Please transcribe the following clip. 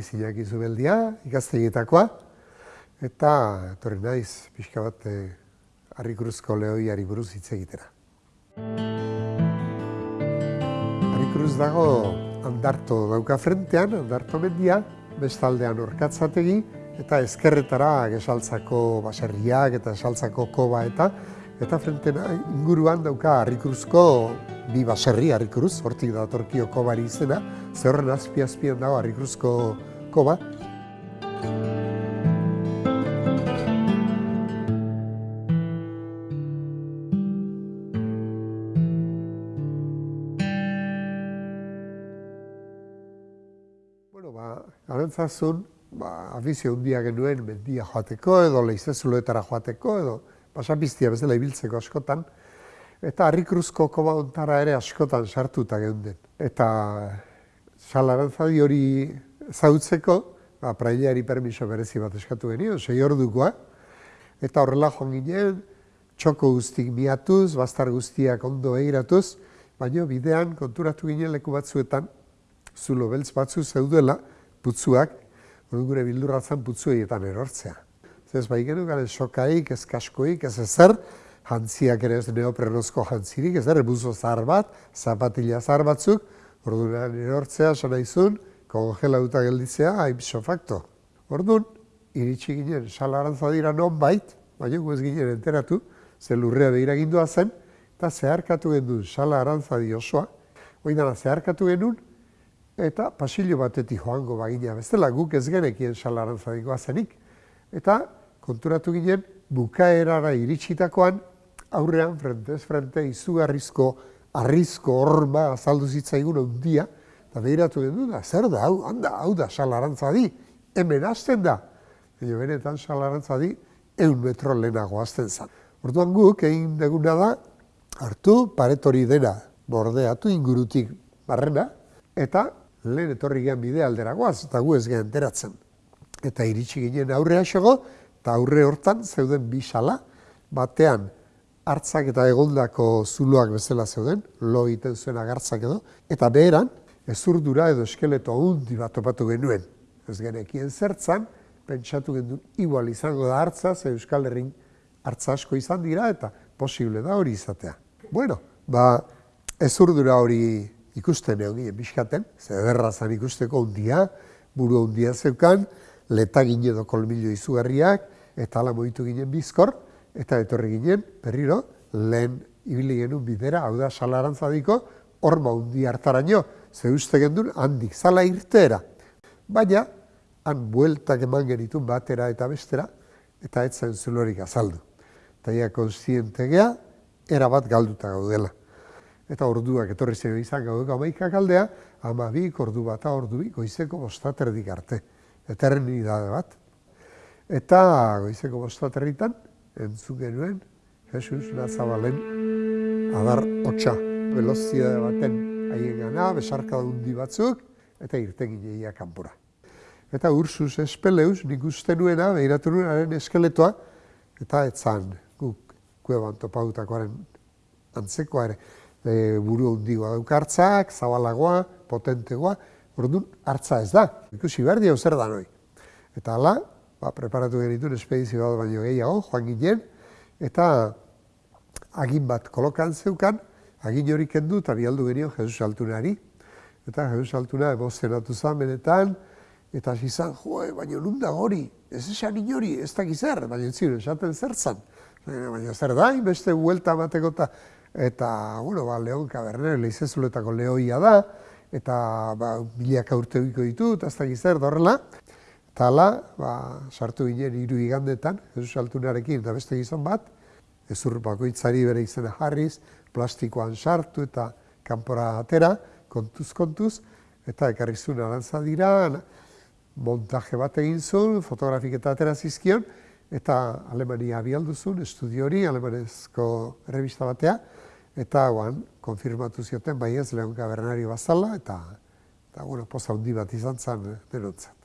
naiz Iñaki Zubeldia, ikastegitakoa, eta etorri naiz pixka bat eh, Arrikruzko lehoiari buruz hitz egitera. Arrikruz dago andarto dauka frentean, andarto mendia, bestaldean orkatzategi, eta ezkerretara gesaltzako baserriak eta esaltzako koba eta eta frentena inguruan dauka harrikruzko bi baserri harrikruz, hortik da torkio kobari izena, ze horren azpi azpian dago harrikruzko koba. Bueno, ba, garantzazun, ba, afizio hundia genuen mendia joateko edo leizezuloetara joateko edo pasapiztia bezala ibiltzeko askotan, eta harrikruzko koba ontara ere askotan sartuta geunden. Eta salarantzadi hori zautzeko, ba, prailari permiso berezi bat eskatu genio, sei ordukoa, eta horrela joan ginen, txoko guztik miatuz, bastar guztiak ondo egiratuz, baina bidean konturatu ginen leku batzuetan, zulo beltz batzu zeudela, putzuak, gure bildurratzen putzuetan erortzea. Ez bai genukan ez sokaik, ez kaskoik, ez ezer, jantziak ere ez neoprenozko jantzirik, ez ere buzo zahar bat, zapatila zahar batzuk, orduan erortzea, sana izun, kongelauta gelditzea, hain facto. Orduan, iritsi ginen, salarantza dira non bait, baina gu ez ginen enteratu, ze lurrea behira gindua zen, eta zeharkatu genuen sala di osoa, oindana zeharkatu genuen, eta pasillo batetik joango bagina bestela, guk ez genekien sala arantzadikoa zenik. Eta konturatu ginen, bukaerara iritsitakoan, aurrean, frentez, frente, izugarrizko, arrizko horma azaldu zitzaigun ondia, eta behiratu den da, zer da, hau, handa, hau da, salarantza di, hemen hasten da. Baina benetan salarantza di, eun metro lehenago hasten zen. Orduan guk, egin deguna da, hartu paretori dena, bordeatu ingurutik barrena, eta lehen etorri gehan bide alderagoaz, eta gu ez gehan enteratzen. Eta iritsi ginen aurrea xego, eta aurre hortan zeuden bi sala, batean hartzak eta egondako zuloak bezala zeuden, lo egiten zuen agartzak edo, eta beheran, ezurdura edo eskeleto hundi bat topatu genuen. Ez genekien zertzan, pentsatu genuen igual izango da hartza, ze Euskal Herrin hartza asko izan dira, eta posible da hori izatea. Bueno, ba, ezurdura hori ikusten egon ginen biskaten, ze ederrazan ikusteko hundia, buru hundia zeukan, letagin edo kolmillo izugarriak, eta ala moitu ginen bizkor, eta etorri ginen, berriro, lehen ibili genuen bidera, hau da, salarantzadiko, horma hundi hartaraino, ze uste gendun, handik, zala irtera. Baina, han bueltak eman genitun batera eta bestera, eta ez zen zulorik azaldu. Eta ia konstiente gea, erabat galduta gaudela. Eta orduak etorri zen izan gauduko amaikak aldea, ama bi, ordu bat, ordu bi, goizeko bostaterdik arte eternidade bat. Eta goizeko bostaterritan, entzun genuen, Jesus Nazabalen adar hotxa. Velozia baten haien gana, besarka dundi batzuk, eta irten gineia kanpora. Eta Ursus Espeleus, nik uste nuena, behiratu nuen eskeletoa, eta etzan guk kueban topautakoaren antzekoa ere. E, buru hundigoa daukartzak, zabalagoa, potentegoa, Orduan, hartza ez da. Ikusi behar dio zer da noi. Eta hala, ba, preparatu genituen espedizio bat baino gehiago, joan ginen, eta agin bat kolokan zeukan, agin hori kendu eta bialdu genio Jesus Altunari. Eta Jesus Altuna emozionatu zen benetan, eta hasi zan, jo, baina nun da hori, ez esan inori, ez da gizar, baina ziren, esaten zer zan. Baina zer da, beste huelta mateko eta, eta, bueno, ba, Leon Cabernet, lehizezuletako lehoia da, eta ba, milaka urte ditu, eta ez da gizar horrela. Eta ala, ba, sartu ginen hiru igandetan, Jesus Altunarekin eta beste gizon bat, ezur bakoitzari bere izena jarriz, plastikoan sartu eta kanpora atera, kontuz, kontuz, eta ekarri zuen arantza dira, montaje bat egin zuen, fotografik eta atera zizkion, eta Alemania abialdu zuen, estudio hori, alemanezko revista batea, eta guan, konfirmatu zioten bai ez lehon gabernari bazala, eta, eta bueno, poza hundi bat izan zen denontzat.